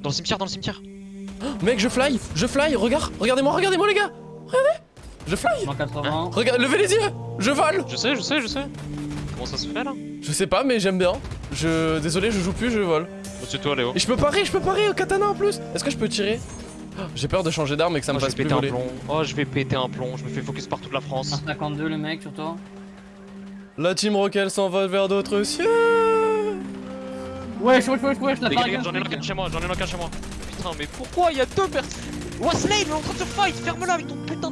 Dans le cimetière, dans le cimetière. Mec, je fly, je fly, regarde, regardez-moi, regardez-moi les gars Regardez Je fly 180. Regarde, levez les yeux Je vole Je sais, je sais, je sais. Comment ça se fait là? Je sais pas, mais j'aime bien. Je... Désolé, je joue plus, je vole. C'est toi, Léo. Et je peux parer, je peux parer au katana en plus Est-ce que je peux tirer? J'ai peur de changer d'arme et que ça me Oh, je fasse plus péter un plomb. Oh, je vais péter un plomb. Je me fais focus par toute la France. 152 le mec sur toi. La team Rocket s'envole vers d'autres cieux Wesh, wesh, wesh, wesh, la j'en ai un chez moi, j'en ai un chez moi. Putain, mais pourquoi il y a deux personnes Wesley, il est en train de se fight Ferme-la avec ton putain